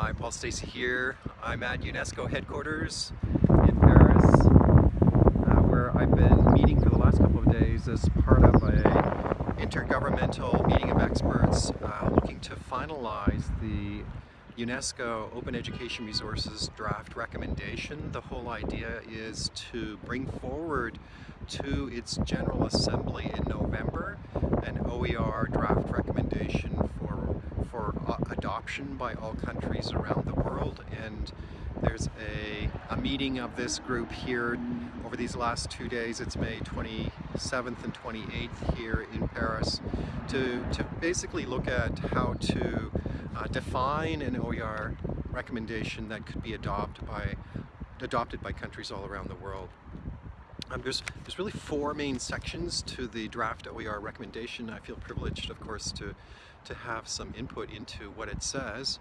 Hi, Paul Stacey here. I'm at UNESCO headquarters in Paris, uh, where I've been meeting for the last couple of days as part of a intergovernmental meeting of experts uh, looking to finalize the UNESCO Open Education Resources draft recommendation. The whole idea is to bring forward to its General Assembly in November an OER draft recommendation adoption by all countries around the world and there's a, a meeting of this group here over these last two days. It's May 27th and 28th here in Paris to, to basically look at how to uh, define an OER recommendation that could be adopted by, adopted by countries all around the world. Um, there's, there's really four main sections to the draft OER recommendation. I feel privileged, of course, to, to have some input into what it says.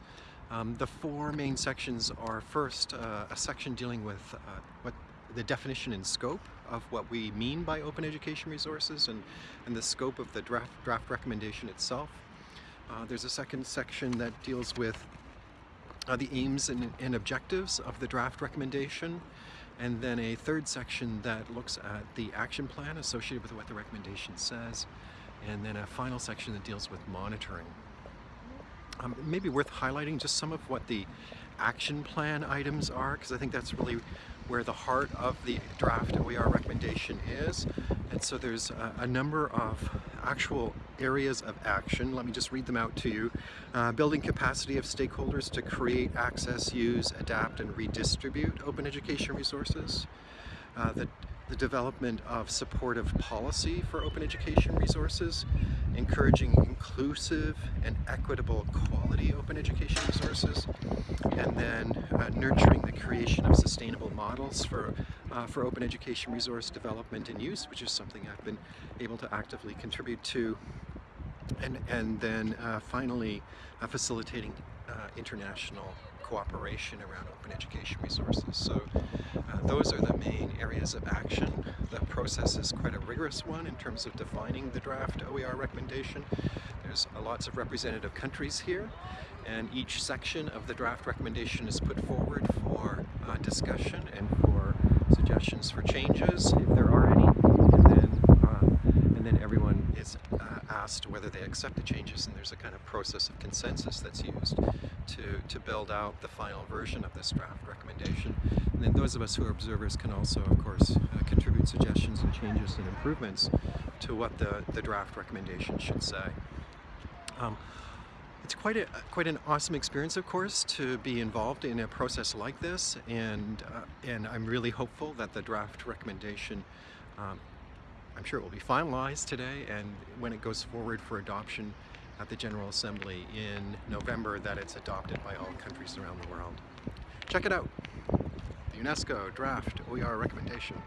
Um, the four main sections are first uh, a section dealing with uh, what the definition and scope of what we mean by open education resources and, and the scope of the draft, draft recommendation itself. Uh, there's a second section that deals with uh, the aims and, and objectives of the draft recommendation and then a third section that looks at the action plan associated with what the recommendation says, and then a final section that deals with monitoring. Um, maybe worth highlighting just some of what the action plan items are, because I think that's really where the heart of the draft OER recommendation is. And so there's a, a, number of actual areas of action. Let me just read them out to you. Uh, building capacity of stakeholders to create, access, use, adapt, and redistribute open education resources. Uh, the the development of supportive policy for open education resources, encouraging inclusive and equitable quality open education resources, and then uh, nurturing the creation of sustainable models for, uh, for open education resource development and use, which is something I've been able to actively contribute to. And, and then uh, finally, uh, facilitating uh, international cooperation around open education resources. So uh, those are the main areas of action. The process is quite a rigorous one in terms of defining the draft OER recommendation. There's uh, lots of representative countries here and each section of the draft recommendation is put forward for uh, discussion and for suggestions for changes if there are any and then, uh, and then everyone is uh, asked whether they accept the changes and there's a kind of process of consensus that's used to, to build out the final version of this draft recommendation. And then those of us who are observers can also, of course, uh, contribute suggestions and changes and improvements to what the, the draft recommendation should say. Um, it's quite a quite an awesome experience, of course, to be involved in a process like this, and uh, and I'm really hopeful that the draft recommendation, um, I'm sure it will be finalized today, and when it goes forward for adoption, at the General Assembly in November that it's adopted by all countries around the world. Check it out, the UNESCO Draft OER Recommendation.